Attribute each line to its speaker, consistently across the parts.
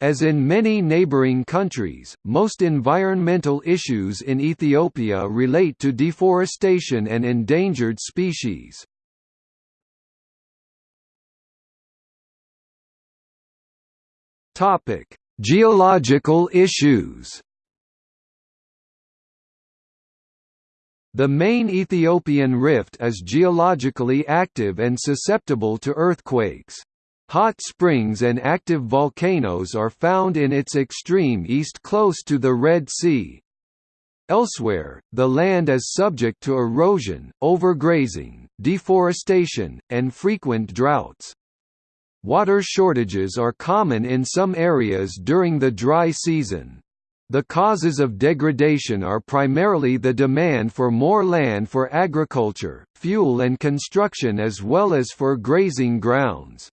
Speaker 1: As in many neighboring countries, most environmental issues in Ethiopia relate to deforestation and endangered species. Topic: Geological issues The main Ethiopian rift is geologically active and susceptible to earthquakes. Hot springs and active volcanoes are found in its extreme east close to the Red Sea. Elsewhere, the land is subject to erosion, overgrazing, deforestation, and frequent droughts. Water shortages are common in some areas during the dry season. The causes of degradation are primarily the demand for more land for agriculture, fuel and construction as well as for grazing grounds.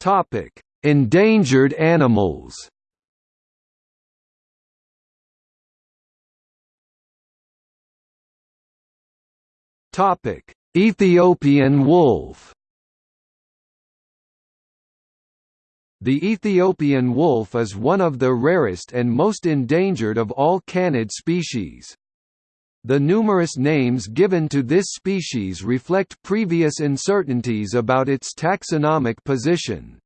Speaker 1: Topic: Endangered animals. Topic: Ethiopian wolf. The Ethiopian wolf is one of the rarest and most endangered of all canid species. The numerous names given to this species reflect previous uncertainties about its taxonomic position.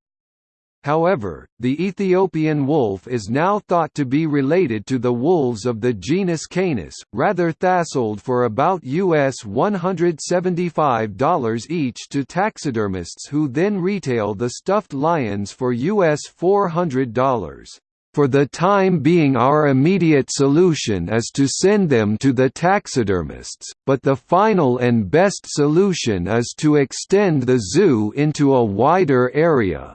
Speaker 1: However, the Ethiopian wolf is now thought to be related to the wolves of the genus Canis, rather thasold for about US $175 each to taxidermists who then retail the stuffed lions for US $400. For the time being our immediate solution is to send them to the taxidermists, but the final and best solution is to extend the zoo into a wider area.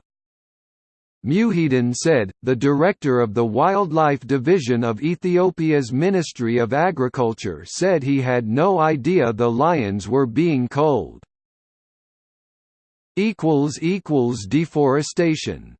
Speaker 1: Muhyiddin said, the director of the Wildlife Division of Ethiopia's Ministry of Agriculture said he had no idea the lions were being culled. Deforestation